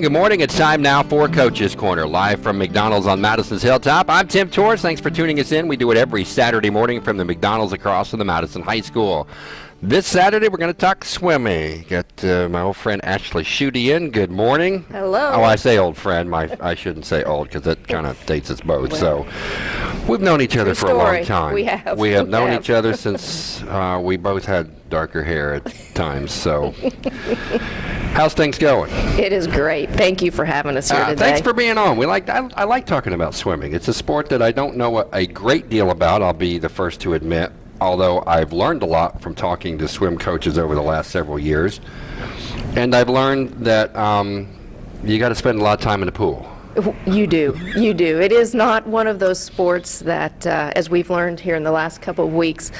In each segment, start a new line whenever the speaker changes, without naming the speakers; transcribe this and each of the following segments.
And good morning. It's time now for Coach's Corner, live from McDonald's on Madison's Hilltop. I'm Tim Torres. Thanks for tuning us in. We do it every Saturday morning from the McDonald's across from the Madison High School. This Saturday, we're going to talk swimming. Got uh, my old friend Ashley Schutte in. Good morning.
Hello.
Oh, I say old friend. My I shouldn't say old because that kind of dates us both. So we've known each other for a long time.
We have.
We have
We
known
have.
each other since uh, we both had darker hair at times. So how's things going?
It is great. Thank you for having us here
Uh,
today.
thanks for being on. We like I, I like talking about swimming. It's a sport that I don't know a, a great deal about. I'll be the first to admit. Although I've learned a lot from talking to swim coaches over the last several years, and I've learned that um, you got to spend a lot of time in the pool.
You do. You do. It is not one of those sports that, uh, as we've learned here in the last couple of weeks,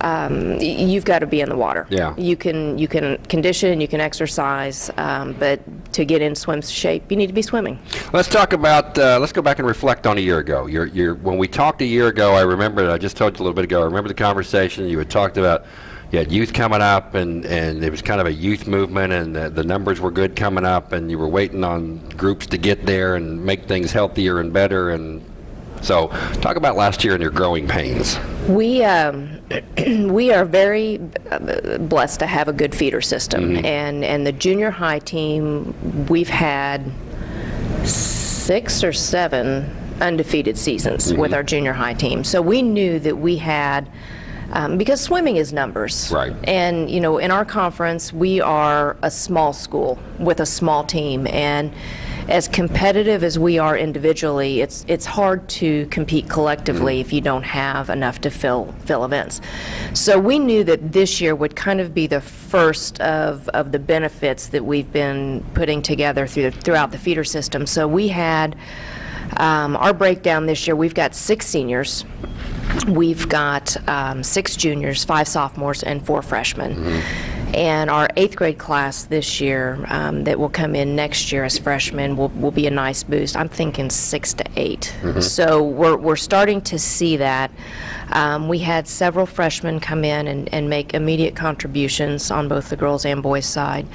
um, you've got to be in the water.
Yeah.
You can you can condition, you can exercise, um, but to get in swim shape, you need to be swimming.
Let's talk about. Uh, let's go back and reflect on a year ago. You're, you're, when we talked a year ago, I remember. I just told you a little bit ago. I remember the conversation. You had talked about. You had youth coming up, and, and it was kind of a youth movement, and the, the numbers were good coming up, and you were waiting on groups to get there and make things healthier and better. And so, talk about last year and your growing pains.
We um, we are very uh, blessed to have a good feeder system, and and the junior high team we've had six or seven undefeated seasons with our junior high team. So we knew that we had. Um, because swimming is numbers.
Right.
And, you know, in our conference, we are a small school with a small team. And as competitive as we are individually, it's, it's hard to compete collectively if you don't have enough to fill, fill events. So we knew that this year would kind of be the first of, of the benefits that we've been putting together through, throughout the feeder system. So we had um, our breakdown this year, we've got six seniors. We've got um, six juniors, five sophomores, and four freshmen. And our eighth grade class this year um, that will come in next year as freshmen will, will be a nice boost. I'm thinking six to 8 So we're, we're starting to see that. Um, we had several freshmen come in and, and make immediate contributions on both the girls and boys side.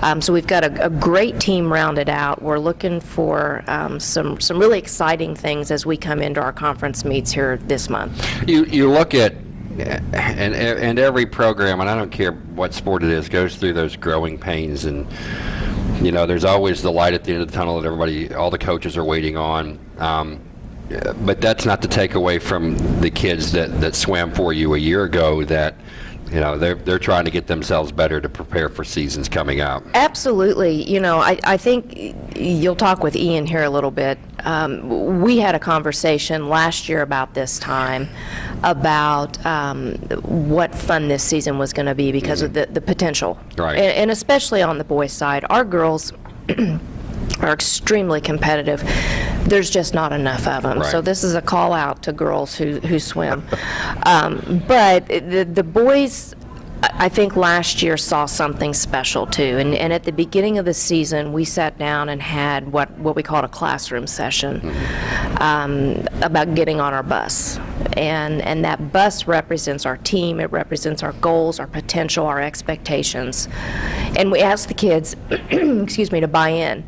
Um, so we've got a, a great team rounded out. We're looking for um, some, some really exciting things as we come into our conference meets here this month.
You you look at and and every program, and I don't care what sport it is, goes through those growing pains, and you know, there's always the light at the end of the tunnel that everybody, all the coaches are waiting on. Um, but that's not to take away from the kids that that swam for you a year ago. That you know, they're they're trying to get themselves better to prepare for seasons coming up.
Absolutely. You know, I, I think you'll talk with Ian here a little bit. Um, we had a conversation last year about this time about um, what fun this season was going to be because of the, the potential.
Right.
And, and especially on the boys' side. Our girls are extremely competitive. There's just not enough of them. So this is a call out to girls who, who swim. um, but the, the boys, I think last year saw something special too. And, and at the beginning of the season, we sat down and had what, what we called a classroom session um, about getting on our bus. And, and that bus represents our team, it represents our goals, our potential, our expectations. And we asked the kids, excuse me, to buy in.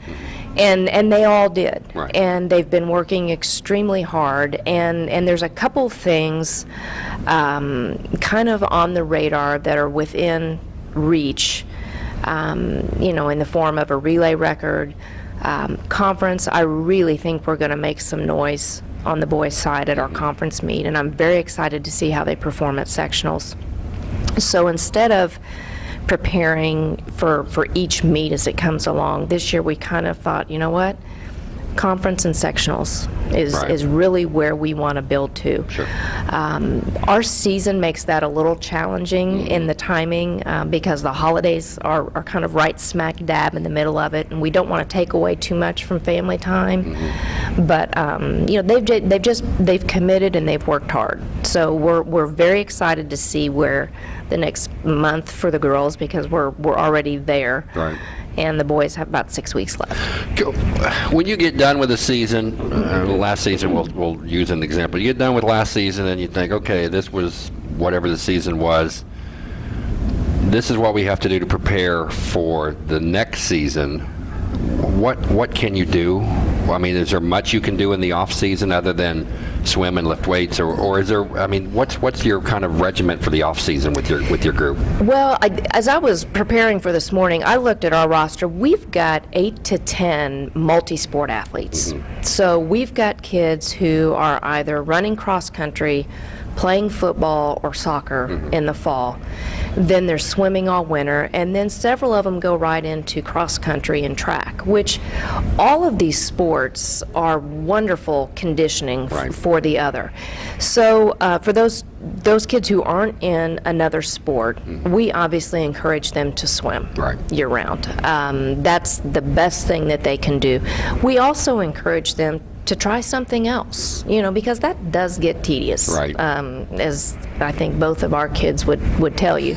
And, and they all did.
Right.
And they've been working extremely hard. And, and there's a couple things um, kind of on the radar that are within reach, um, you know, in the form of a relay record. Um, conference, I really think we're going to make some noise on the boys' side at our conference meet, and I'm very excited to see how they perform at sectionals. So instead of preparing for, for each meet as it comes along, this year we kind of thought, you know what? Conference and sectionals is,
Right.
is really where we want to build to.
Sure.
Um, our season makes that a little challenging
Mm-hmm.
in the timing uh, because the holidays are, are kind of right smack dab in the middle of it, and we don't want to take away too much from family time.
Mm-hmm.
But um, you know, they've they've just they've committed and they've worked hard. So we're we're very excited to see where the next month for the girls because we're we're already there.
Right.
And the boys have about six weeks left.
When you get done with the season, uh, last season, we'll, we'll use an example. You get done with last season and you think, okay, this was whatever the season was. This is what we have to do to prepare for the next season. what what can you do? I mean, is there much you can do in the off season other than swim and lift weights, or, or is there? I mean, what's what's your kind of regiment for the off season with your with your group?
Well, I, as I was preparing for this morning, I looked at our roster. We've got eight to 10 multi sport athletes. Mm-hmm. So we've got kids who are either running cross country, playing football, or soccer mm-hmm. in the fall. Then they're swimming all winter, and then several of them go right into cross country and track, which all of these sports are wonderful conditioning
Right.
for the other. So uh, for those those kids who aren't in another sport, we obviously encourage them to swim
Right.
year round. Um, that's the best thing that they can do. We also encourage them to try something else, you know, because that does get tedious.
Right.
Um, as I think both of our kids would, would tell you.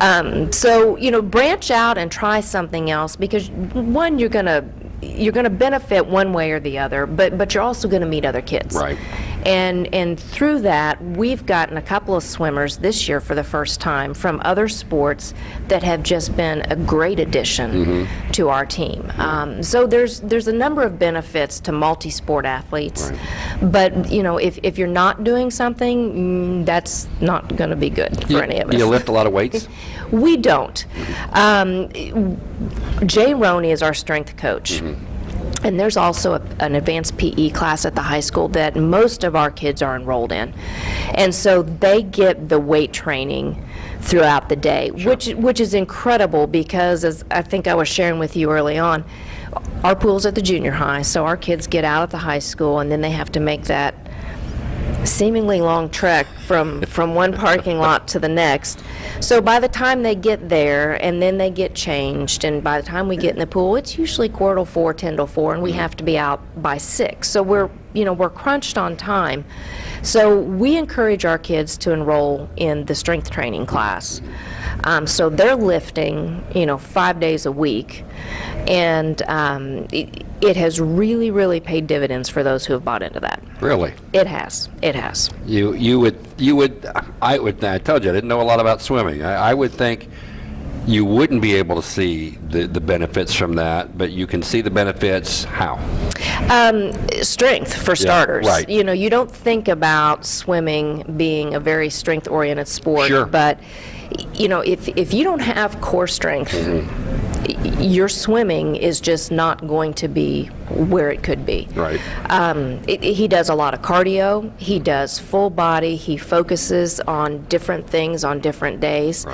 Um, so, you know, branch out and try something else because one, you're going to you're going to benefit one way or the other, but but you're also going to meet other kids.
Right.
And and through that, we've gotten a couple of swimmers this year for the first time from other sports that have just been a great addition to our team. Um, so there's there's a number of benefits to multi-sport athletes, but you know if, if you're not doing something, mm, that's not going to be good for any of us.
Do you lift a lot of weights?
We don't. Um, Jay Roney is our strength coach. And there's also a, an advanced PE class at the high school that most of our kids are enrolled in. And so they get the weight training throughout the day, which which is incredible because as I think I was sharing with you early on, our pool's at the junior high, so our kids get out at the high school and then they have to make that seemingly long trek from from one parking lot to the next. So by the time they get there and then they get changed and by the time we get in the pool, it's usually quarter to four, ten to four, and we mm-hmm. have to be out by six. So we're you know we're crunched on time. So we encourage our kids to enroll in the strength training class. Um, so they're lifting, you know, five days a week, and um, it, it has really, really paid dividends for those who have bought into that.
Really?
It has. It has.
You you would you would I would I told you I didn't know a lot about swimming. I, I would think you wouldn't be able to see the, the benefits from that, but you can see the benefits how?
Um, strength, for starters.
right.
You know, you don't think about swimming being a very strength-oriented sport,
Sure.
but you know, if if you don't have core strength,
Mm-hmm.
y- your swimming is just not going to be where it could be.
Right.
Um, it, he does a lot of cardio. He does full body. He focuses on different things on different days.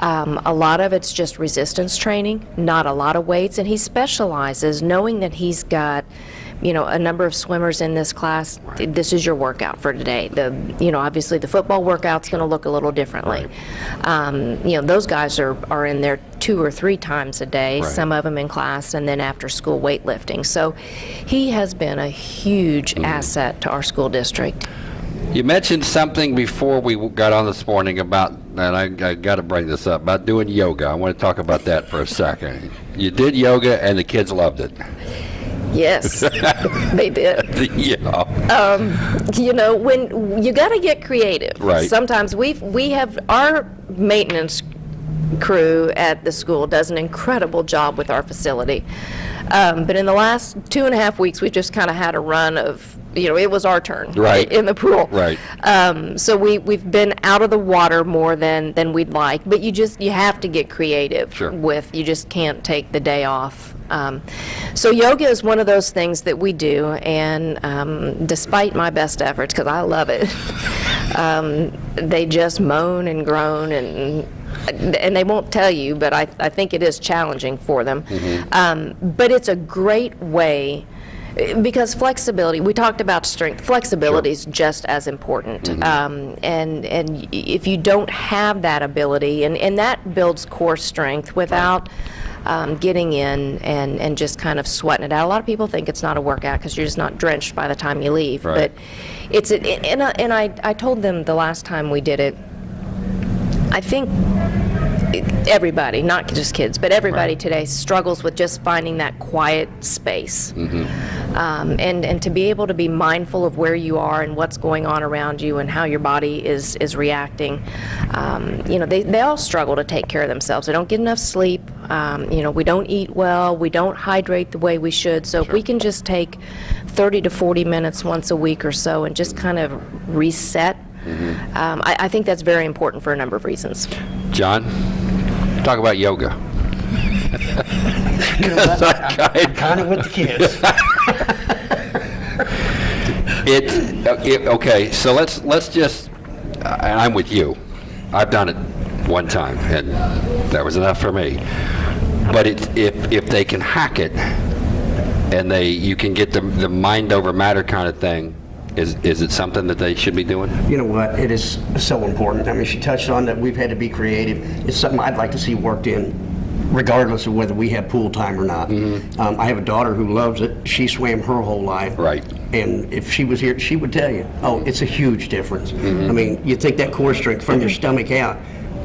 Um, a lot of it's just resistance training, not a lot of weights, and he specializes, knowing that he's got. You know, a number of swimmers in this class. This is your workout for today. The, you know, obviously the football workout's going to look a little differently. Um, you know, those guys are, are in there two or three times a day.
Right.
Some of them in class, and then after school weightlifting. So he has been a huge asset to our school district.
You mentioned something before we got on this morning about, and I, I got to bring this up, about doing yoga. I want to talk about that for a second. You did yoga and the kids loved it.
Yes, they did.
yeah.
Um, you know, when you got to get creative.
Right.
Sometimes we we have our maintenance crew at the school does an incredible job with our facility. Um, but in the last two and a half weeks, we've just kind of had a run of, you know, it was our turn
Right.
in the pool.
Right.
Um, so we, we've been out of the water more than, than we'd like, but you just, you have to get creative
Sure.
with, you just can't take the day off. Um, so yoga is one of those things that we do, and um, despite my best efforts, because I love it, um, they just moan and groan and and they won't tell you, but I, I think it is challenging for them. Um, but it's a great way because flexibility. We talked about strength. Flexibility is just as important. Um, and and if you don't have that ability, and, and that builds core strength without. Um, getting in and, and just kind of sweating it out. A lot of people think it's not a workout because you're just not drenched by the time you leave.
Right.
But it's a, and, I, and I, I told them the last time we did it, I think everybody, not just kids, but everybody today struggles with just finding that quiet space. Um, and, and to be able to be mindful of where you are and what's going on around you and how your body is, is reacting. Um, you know, they, they all struggle to take care of themselves. They don't get enough sleep. Um, you know, we don't eat well. We don't hydrate the way we should. So if we can just take 30 to 40 minutes once a week or so and just kind of reset, um, I, I think that's very important for a number of reasons.
John, talk about yoga.
I Kind of with the kids.
It, uh, it, okay, so let's, let's just, uh, and I'm with you. I've done it one time, and that was enough for me. But it, if, if they can hack it, and they, you can get the, the mind over matter kind of thing, is, is it something that they should be doing?
You know what? It is so important. I mean, she touched on that we've had to be creative. It's something I'd like to see worked in regardless of whether we have pool time or not. Mm-hmm. Um, I have a daughter who loves it. She swam her whole life.
Right.
And if she was here, she would tell you, oh, it's a huge difference. Mm-hmm. I mean, you take that core strength from your mm-hmm. stomach out,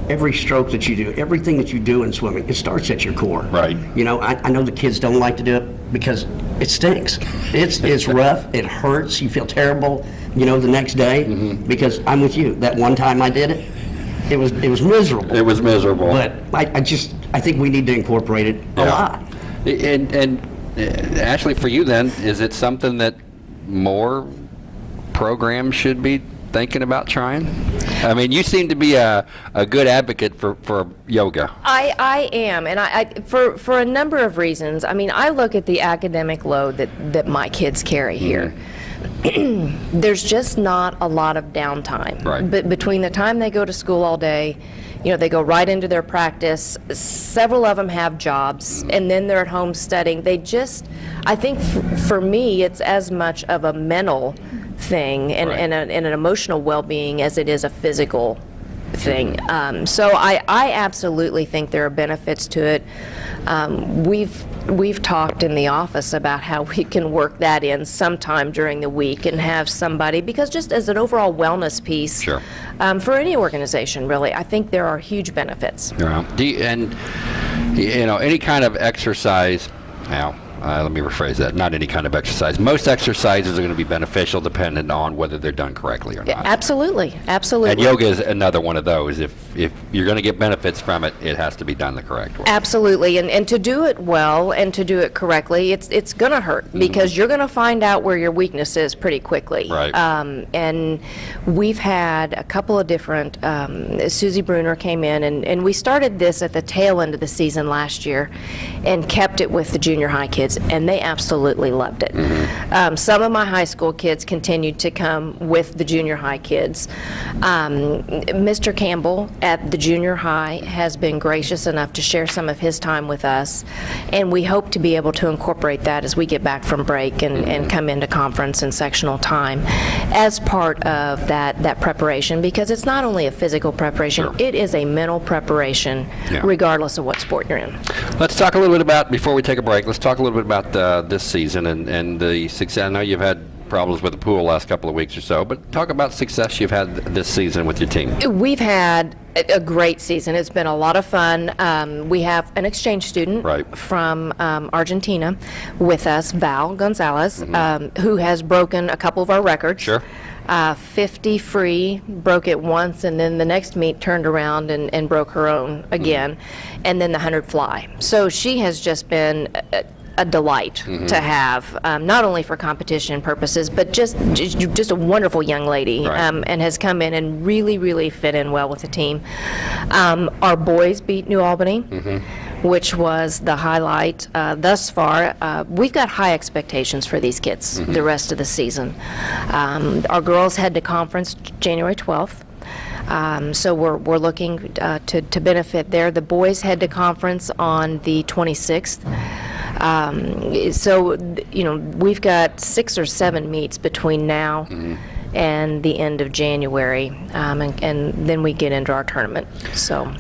every stroke that you do, everything that you do in swimming, it starts at your core.
Right.
You know, I, I know the kids don't like to do it because it stinks. It's, it's rough, it hurts, you feel terrible, you know, the next day. Because I'm with you, that one time I did it, it was, it was miserable.
It was miserable.
But I, I just, I think we need to incorporate it a
Yeah.
lot.
And, and uh, Ashley, for you then, is it something that more programs should be thinking about trying? I mean, you seem to be a, a good advocate for, for yoga.
I, I am, and I, I for for a number of reasons. I mean, I look at the academic load that that my kids carry here. Mm-hmm. There's just not a lot of downtime.
Right.
But between the time they go to school all day, you know, they go right into their practice. Several of them have jobs, mm-hmm. and then they're at home studying. They just, I think, f- for me, it's as much of a mental thing and,
Right.
and, a, and an emotional well-being as it is a physical thing. Um, so I, I absolutely think there are benefits to it. Um, we've we've talked in the office about how we can work that in sometime during the week and have somebody because just as an overall wellness piece
Sure.
um, for any organization really, I think there are huge benefits.
Yeah. You, and you know any kind of exercise. Now, uh, let me rephrase that. Not any kind of exercise. Most exercises are going to be beneficial, dependent on whether they're done correctly or not.
Absolutely, absolutely.
And yoga is another one of those. If if you're going to get benefits from it, it has to be done the correct way.
Absolutely, and, and to do it well and to do it correctly, it's it's going to hurt because you're going to find out where your weakness is pretty quickly.
Right.
Um, and we've had a couple of different. Um, Susie Bruner came in, and, and we started this at the tail end of the season last year, and kept it with the junior high kids, and they absolutely loved it. Um, some of my high school kids continued to come with the junior high kids. Um, Mr. Campbell at the junior high has been gracious enough to share some of his time with us, and we hope to be able to incorporate that as we get back from break and, and come into conference and sectional time as part of that, that preparation, because it's not only a physical preparation, it is a mental preparation
Yeah.
regardless of what sport you're in.
Let's talk a little bit about before we take a break. Let's talk a little bit about uh, this season and and the success. I know you've had problems with the pool last couple of weeks or so, but talk about success you've had this season with your team.
We've had a great season. It's been a lot of fun. Um, we have an exchange student
Right.
from um, Argentina with us, Val Gonzalez, um, who has broken a couple of our records.
Sure.
Uh, 50 free, broke it once, and then the next meet turned around and, and broke her own again, and then the 100 fly. So she has just been a, a delight to have, um, not only for competition purposes, but just just a wonderful young lady,
Right.
um, and has come in and really, really fit in well with the team. Um, our boys beat New Albany. Which was the highlight uh, thus far. Uh, we've got high expectations for these kids the rest of the season. Um, our girls head to conference January 12th. Um, so we're, we're looking uh, to, to benefit there. The boys head to conference on the 26th. Um, so, you know, we've got six or seven meets between now and the end of January, um, and, and then we get into our tournament. So,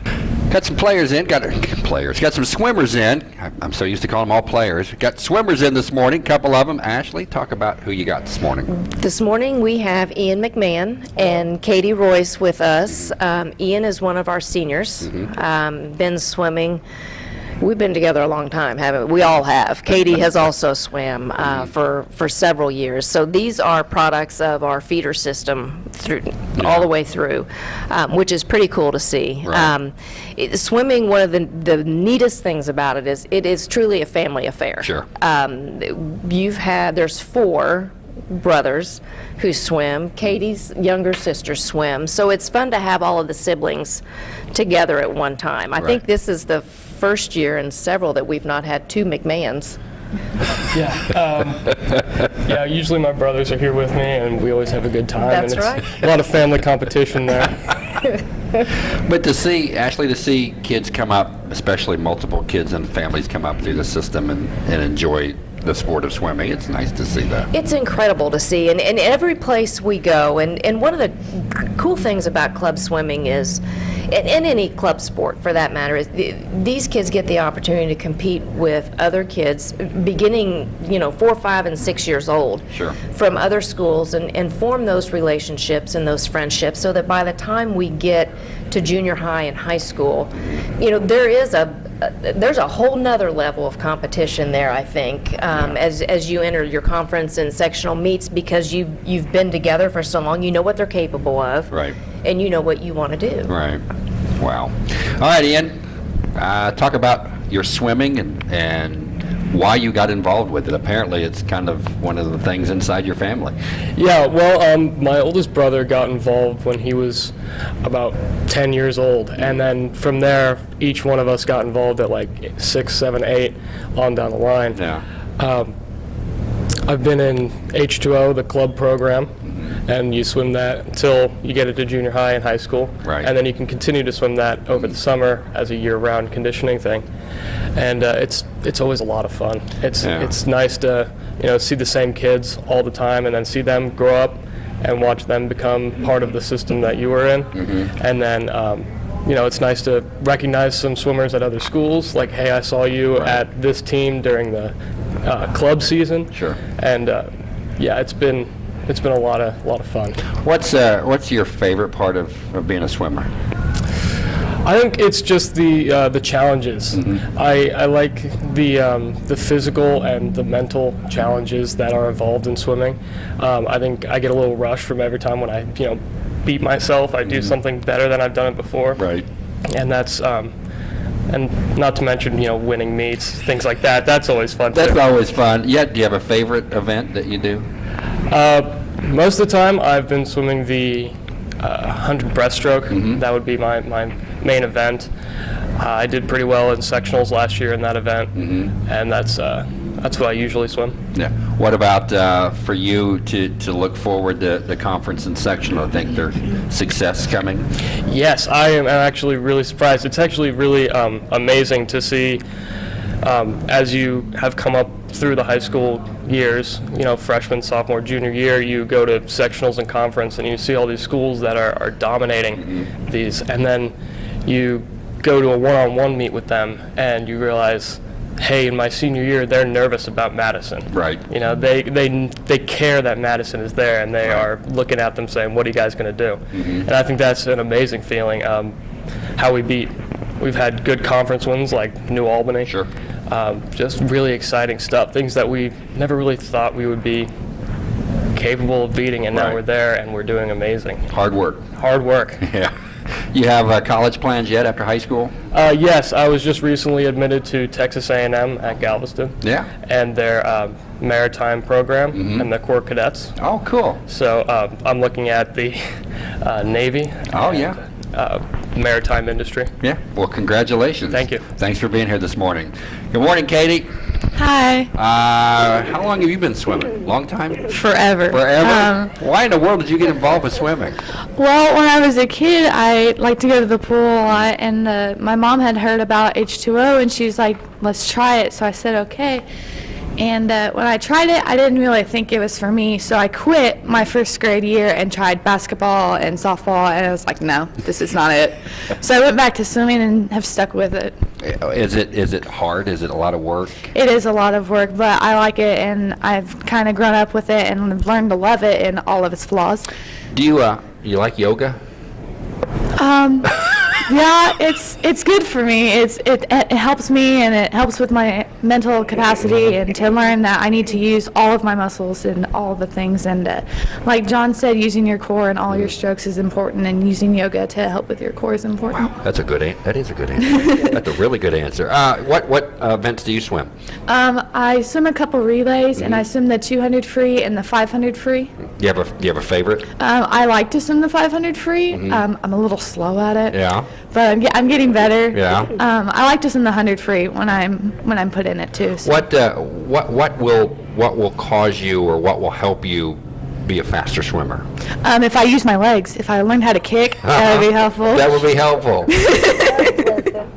Got some players in. Got players. Got some swimmers in. I'm so used to calling them all players. Got swimmers in this morning. Couple of them. Ashley, talk about who you got this morning.
This morning, we have Ian McMahon and Katie Royce with us. Um, Ian is one of our seniors, um, been swimming, we've been together a long time, haven't we? We all have. Katie has also swam uh, for, for several years. So these are products of our feeder system through, all the way through, um, which is pretty cool to see.
Right.
Um, it- Swimming, one of the, the neatest things about it is, it is truly a family affair.
Sure.
Um, You've had, there's four brothers who swim. Katie's younger sister swims. So it's fun to have all of the siblings together at one time. I think this is the first year in several that we've not had two McMahons.
Yeah. Um, yeah, usually my brothers are here with me, and we always have a good time.
That's
and it's
right.
A lot of family competition there.
But to see, Ashley, to see kids come up, especially multiple kids and families come up through the system and, and enjoy the sport of swimming, it's nice to see that.
It's incredible to see, and, and every place we go, and, and one of the cool things about club swimming is, and, and any club sport for that matter, is the, these kids get the opportunity to compete with other kids beginning, you know, four, five, and six years old.
Sure.
From other schools and, and form those relationships and those friendships so that by the time we get to junior high and high school, you know, there is a, a- there's a whole nother level of competition there, I think, um, as, as you enter your conference and sectional meets because you, you've been together for so long, you know what they're capable of.
Right.
And you know what you want to do.
Right. Wow. All right, Ian. Uh, talk about your swimming and and why you got involved with it. Apparently, it's kind of one of the things inside your family.
Yeah, well, um, my oldest brother got involved when he was about 10 years old, and then from there, each one of us got involved at like six, seven, eight, on down the line.
Yeah.
I've been in H2O, the club program, and you swim that until you get it to junior high and high school.
Right.
And then you can continue to swim that over the summer as a year-round conditioning thing. And uh, it's it's always a lot of fun. It's
Yeah.
it's nice to you know see the same kids all the time and then see them grow up and watch them become part of the system that you were in.
Mm-hmm.
And then. Um, you know, it's nice to recognize some swimmers at other schools. Like, hey, I saw you
Right.
at this team during the uh, club season.
Sure.
And uh, yeah, it's been it's been a lot of lot of fun.
What's uh, what's your favorite part of, of being a swimmer?
I think it's just the uh, the challenges. I, I like the um, the physical and the mental challenges that are involved in swimming. Um, I think I get a little rush from every time when I you know beat myself. I do something better than I've done it before.
Right.
And that's um, and not to mention you know winning meets, things like that. That's always fun.
That's
too.
always fun. Yeah. Do you have a favorite event that you do?
Uh, most of the time, I've been swimming the uh, 100 breaststroke. That would be my, my main event. Uh, I did pretty well in sectionals last year in that event, and that's uh, that's what I usually swim.
Yeah. What about uh, for you to, to look forward to the conference and sectional? I think there's success coming.
Yes, I am actually really surprised. It's actually really um, amazing to see um, as you have come up through the high school years, you know, freshman, sophomore, junior year, you go to sectionals and conference and you see all these schools that are, are dominating these. And then you go to a one-on-one meet with them and you realize, hey, in my senior year, they're nervous about Madison.
Right.
You know, they, they, they care that Madison is there and they are looking at them saying, what are you guys going to do? And I think that's an amazing feeling. Um, how we beat, we've had good conference wins like New Albany.
Sure.
Um, just really exciting stuff, things that we never really thought we would be capable of beating, and now we're there and we're doing amazing.
Hard work.
Hard work.
Yeah. You have uh, college plans yet after high school?
Uh, yes, I was just recently admitted to Texas A&M at Galveston.
Yeah.
And their um, maritime program and the Corps Cadets.
Oh, cool.
So um, I'm looking at the uh, Navy.
Oh, yeah.
Uh, maritime industry.
Yeah. Well, congratulations.
Thank you.
Thanks for being here this morning. Good morning, Katie.
Hi.
Uh, how long have you been swimming? Long time?
Forever.
Forever?
Um,
Why in the world did you get involved with swimming?
well, when I was a kid, I liked to go to the pool a lot, and uh, my mom had heard about H2O, and she was like, let's try it. So I said, okay. And uh, when I tried it, I didn't really think it was for me, so I quit my first grade year and tried basketball and softball, and I was like, no, this is not it. So I went back to swimming and have stuck with it.
Is it is it hard? Is it a lot of work?
It is a lot of work, but I like it, and I've kind of grown up with it and learned to love it and all of its flaws.
Do you uh you like yoga?
Um, yeah, it's it's good for me. It's it, it helps me and it helps with my mental capacity and to learn that I need to use all of my muscles and all the things. And uh, like John said, using your core and all your strokes is important, and using yoga to help with your core is important.
That's a good an- that is a good answer. That's a really good answer. Uh, what what uh, events do you swim?
Um, I swim a couple relays, and I swim the 200 free and the 500 free.
Do you have a do you have a favorite?
Um, I like to swim the 500 free. Um, I'm a little slow at it.
Yeah.
But I'm, I'm getting better.
Yeah.
Um, I like to swim the 100 free when I'm when I'm put in it too. So.
What uh, what what will what will cause you or what will help you be a faster swimmer?
Um, if I use my legs, if I learn how to kick, that would be helpful.
That would be helpful.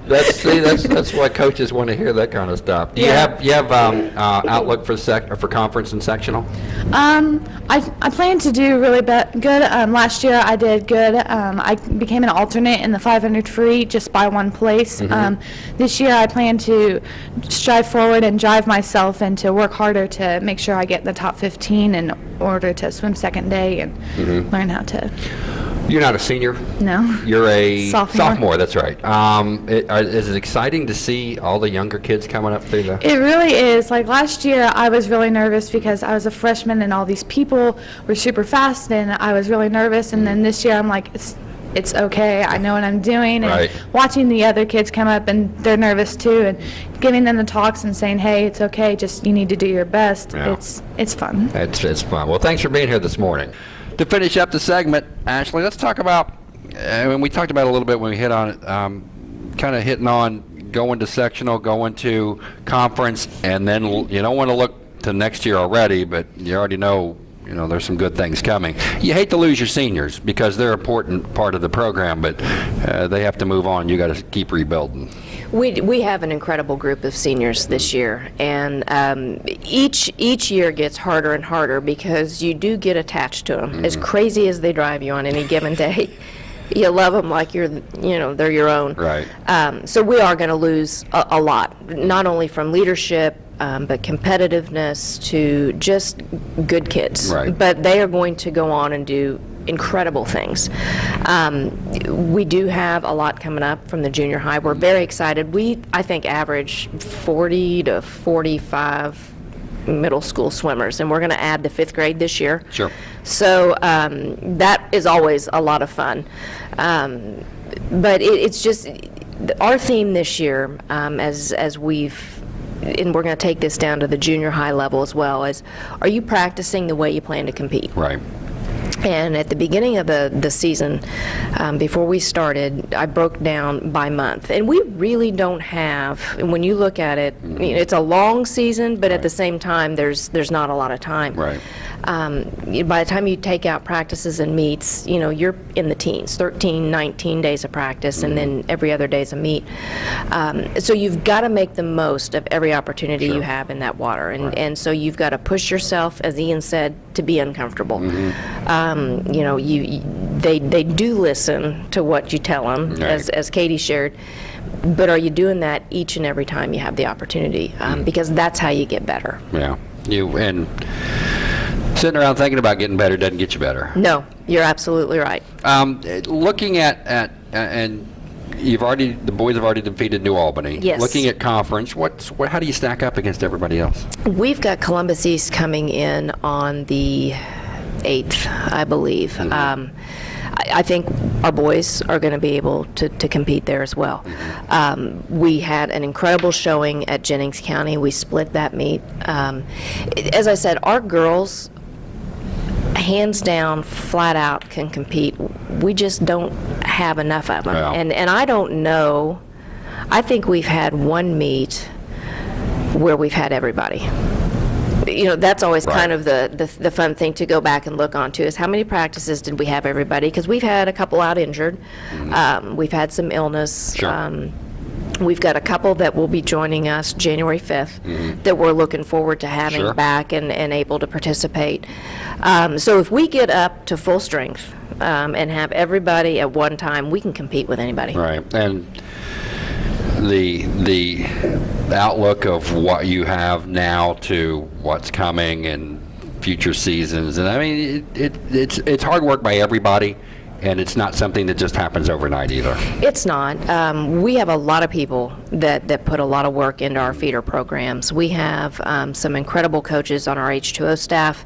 That's see, that's that's why coaches want to hear that kind of stuff. Do you have you have um, uh, outlook for sec or for conference and sectional?
Um, I, I plan to do really good. Um, last year I did good. Um, I became an alternate in the 500 free just by one place. Um, this year I plan to strive forward and drive myself and to work harder to make sure I get in the top 15 in order to swim second day and learn how to.
You're not a senior.
No.
You're a
Sophomore.
sophomore that's right. Um, it, are, is it exciting to see all the younger kids coming up through the?
It really is. Like last year, I was really nervous because I was a freshman and all these people were super fast, and I was really nervous. And then this year, I'm like, it's it's okay. I know what I'm doing. And
Right.
watching the other kids come up and they're nervous too, and giving them the talks and saying, hey, it's okay. Just you need to do your best.
Yeah.
It's it's fun.
It's, it's fun. Well, thanks for being here this morning. To finish up the segment, Ashley, let's talk about, uh, and we talked about a little bit when we hit on it, um, kind of hitting on going to sectional, going to conference, and then you don't want to look to next year already, but you already know, you know, there's some good things coming. You hate to lose your seniors because they're an important part of the program, but uh, they have to move on. You got to keep rebuilding.
We, we have an incredible group of seniors this year, and um, each each year gets harder and harder because you do get attached to them. As crazy as they drive you on any given day, you love them like you're, you know, they're your own.
Right.
Um, so we are going to lose a, a lot, not only from leadership, um, but competitiveness to just good kids.
Right.
But they are going to go on and do incredible things. Um, we do have a lot coming up from the junior high. We're very excited. We, I think, average 40 to 45 middle school swimmers, and we're going to add the fifth grade this year.
Sure.
So um, that is always a lot of fun. Um, but it, it's just our theme this year, um, as as we've, and we're going to take this down to the junior high level as well. Is are you practicing the way you plan to compete?
Right.
And at the beginning of the, the season, um, before we started, I broke down by month. And we really don't have, and when you look at it, you know, it's a long season, but at the same time, there's, there's not a lot of time.
Right.
Um, by the time you take out practices and meets, you know, you're in the teens, 13, 19 days of practice, and then every other day's a meet. Um, so you've got to make the most of every opportunity you have in that water. And, and so you've got to push yourself, as Ian said, to be uncomfortable. Um, you know, you, you- they, they do listen to what you tell them, as,
Right.
as Katie shared. But are you doing that each and every time you have the opportunity? Um, because that's how you get better.
Yeah. You and sitting around thinking about getting better doesn't get you better.
No, you're absolutely right.
Um, looking at, at, uh, and you've already, the boys have already defeated New Albany.
Yes.
Looking at conference, what's, what, how do you stack up against everybody else?
We've got Columbus East coming in on the 8th, I believe. Um, I I think our boys are going to be able to, to compete there as well. Um, we had an incredible showing at Jennings County. We split that meet. Um, as I said, our girls, hands down, flat out, can compete. We just don't have enough of them.
Yeah.
And, and I don't know, I think we've had one meet where we've had everybody. You know, that's always kind of the, the, the fun thing to go back and look onto is how many practices did we have everybody? Because we've had a couple out injured. Um, we've had some illness.
Sure.
Um, We've got a couple that will be joining us January 5th that we're looking forward to having
Sure.
back and, and able to participate. Um, so if we get up to full strength um, and have everybody at one time, we can compete with anybody.
Right, and the, the outlook of what you have now to what's coming and future seasons, and I mean, it, it, it's, it's hard work by everybody, and it's not something that just happens overnight either.
It's not. Um, we have a lot of people that, that put a lot of work into our feeder programs. We have um, some incredible coaches on our H2O staff.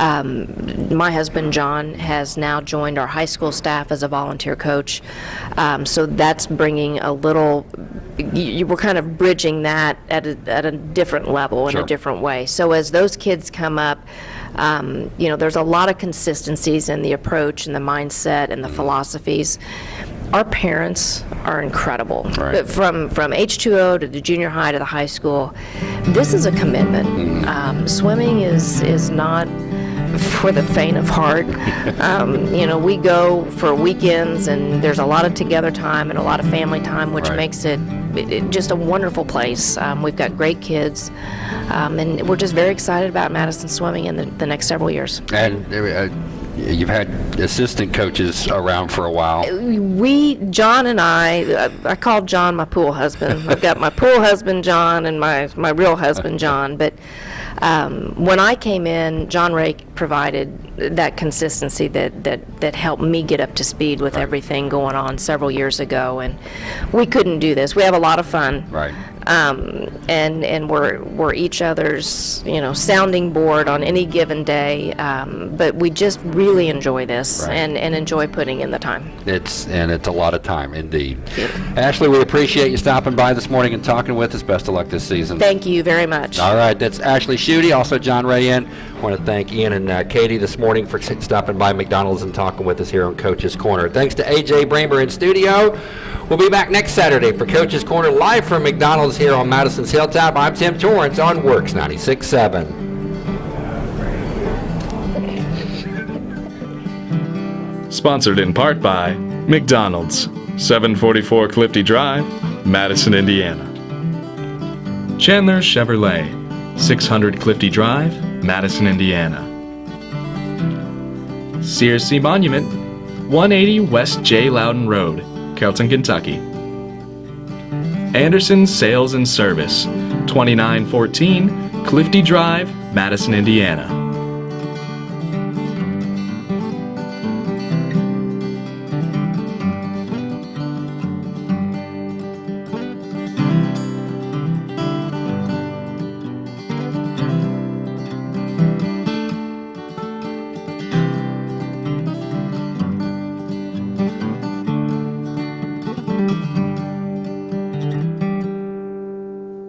Um, my husband, John, has now joined our high school staff as a volunteer coach. Um, so that's bringing a little, you, we're kind of bridging that at a, at a different level in a different way. So as those kids come up, um, you know, there's a lot of consistencies in the approach and the mindset and the philosophies. Our parents are incredible.
Right.
From from H2O to the junior high to the high school, this is a commitment. Um, swimming is is not for the faint of heart. Um, you know, we go for weekends, and there's a lot of together time and a lot of family time, which
Right.
makes it, it, it just a wonderful place. Um, we've got great kids, um, and we're just very excited about Madison swimming in the, the next several years.
And uh, you've had assistant coaches around for a while.
we, John and I, I called John my pool husband. I've got my pool husband, John, and my, my real husband, John. But um, when I came in, John Ray provided that consistency that, that, that helped me get up to speed with everything going on several years ago. And we couldn't do this. We have a lot of fun.
Right.
Um, and and we're we're each other's you know sounding board on any given day. Um, but we just really enjoy this
Right.
and, and enjoy putting in the time.
It's, and it's a lot of time, indeed. Ashley, we appreciate you stopping by this morning and talking with us. Best of luck this season.
Thank you very much.
All right, that's Ashley Schutte, also John Rayen. Want to thank Ian and uh, Katie this morning for stopping by McDonald's and talking with us here on Coach's Corner. Thanks to AJ Bramer in studio. We'll be back next Saturday for Coach's Corner live from McDonald's here on Madison's Hilltop. I'm Tim Torrance on WORX 96.7.
Sponsored in part by McDonald's, 744 Clifty Drive, Madison, Indiana. Chandler Chevrolet, 600 Clifty Drive, Madison, Indiana. Sea Monument, 180 West J. Loudon Road, Kelton, Kentucky. Anderson Sales and Service, 2914 Clifty Drive, Madison, Indiana.